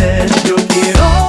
veces yo quiero